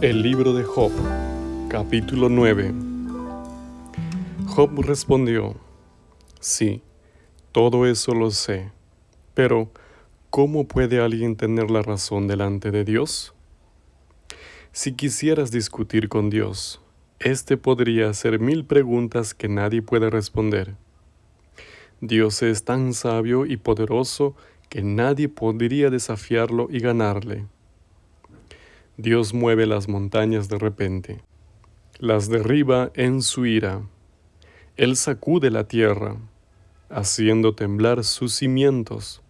El libro de Job, capítulo 9. Job respondió, Sí, todo eso lo sé, pero ¿cómo puede alguien tener la razón delante de Dios? Si quisieras discutir con Dios, éste podría hacer mil preguntas que nadie puede responder. Dios es tan sabio y poderoso que nadie podría desafiarlo y ganarle. Dios mueve las montañas de repente, las derriba en su ira. Él sacude la tierra, haciendo temblar sus cimientos.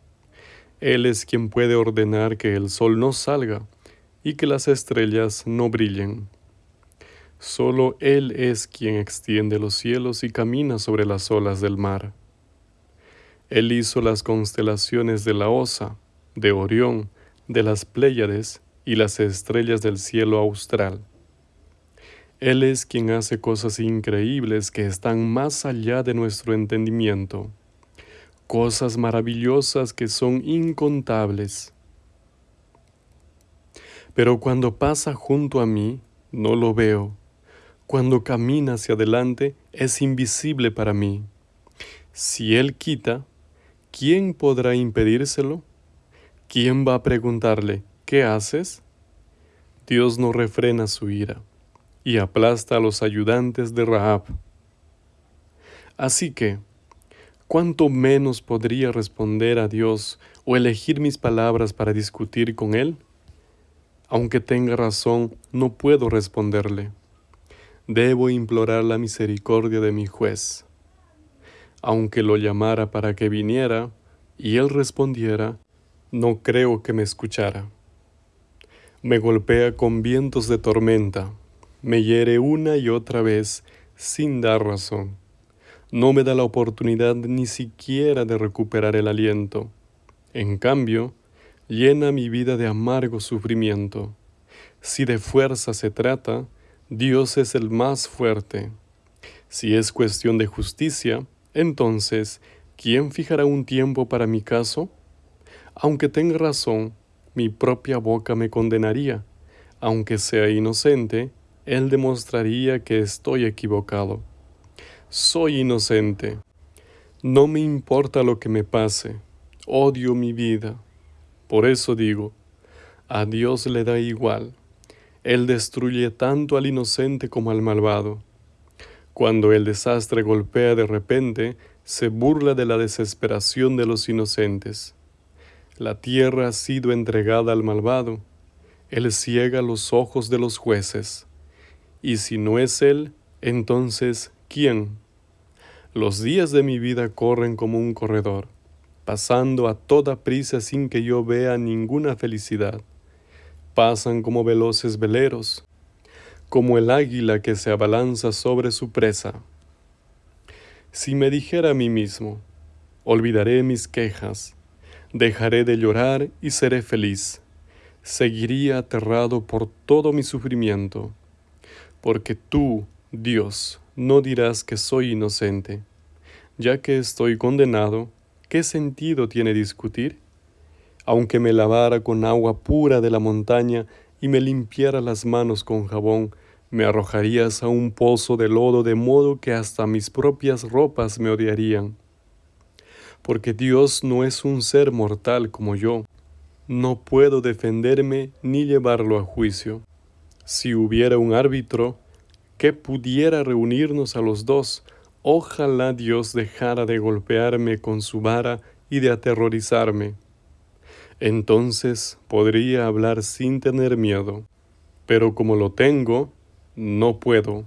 Él es quien puede ordenar que el sol no salga y que las estrellas no brillen. Solo Él es quien extiende los cielos y camina sobre las olas del mar. Él hizo las constelaciones de la Osa, de Orión, de las Pléyades y las estrellas del cielo austral. Él es quien hace cosas increíbles que están más allá de nuestro entendimiento, cosas maravillosas que son incontables. Pero cuando pasa junto a mí, no lo veo. Cuando camina hacia adelante, es invisible para mí. Si Él quita, ¿quién podrá impedírselo? ¿Quién va a preguntarle, ¿qué haces? Dios no refrena su ira y aplasta a los ayudantes de Rahab. Así que, ¿cuánto menos podría responder a Dios o elegir mis palabras para discutir con Él? Aunque tenga razón, no puedo responderle. Debo implorar la misericordia de mi juez aunque lo llamara para que viniera, y él respondiera, no creo que me escuchara. Me golpea con vientos de tormenta, me hiere una y otra vez sin dar razón. No me da la oportunidad ni siquiera de recuperar el aliento. En cambio, llena mi vida de amargo sufrimiento. Si de fuerza se trata, Dios es el más fuerte. Si es cuestión de justicia, entonces, ¿quién fijará un tiempo para mi caso? Aunque tenga razón, mi propia boca me condenaría. Aunque sea inocente, él demostraría que estoy equivocado. Soy inocente. No me importa lo que me pase. Odio mi vida. Por eso digo, a Dios le da igual. Él destruye tanto al inocente como al malvado. Cuando el desastre golpea de repente, se burla de la desesperación de los inocentes. La tierra ha sido entregada al malvado. Él ciega los ojos de los jueces. Y si no es Él, entonces, ¿quién? Los días de mi vida corren como un corredor, pasando a toda prisa sin que yo vea ninguna felicidad. Pasan como veloces veleros, como el águila que se abalanza sobre su presa. Si me dijera a mí mismo, olvidaré mis quejas, dejaré de llorar y seré feliz, seguiría aterrado por todo mi sufrimiento, porque tú, Dios, no dirás que soy inocente. Ya que estoy condenado, ¿qué sentido tiene discutir? Aunque me lavara con agua pura de la montaña y me limpiara las manos con jabón, me arrojarías a un pozo de lodo de modo que hasta mis propias ropas me odiarían. Porque Dios no es un ser mortal como yo. No puedo defenderme ni llevarlo a juicio. Si hubiera un árbitro que pudiera reunirnos a los dos, ojalá Dios dejara de golpearme con su vara y de aterrorizarme. Entonces podría hablar sin tener miedo. Pero como lo tengo, no puedo.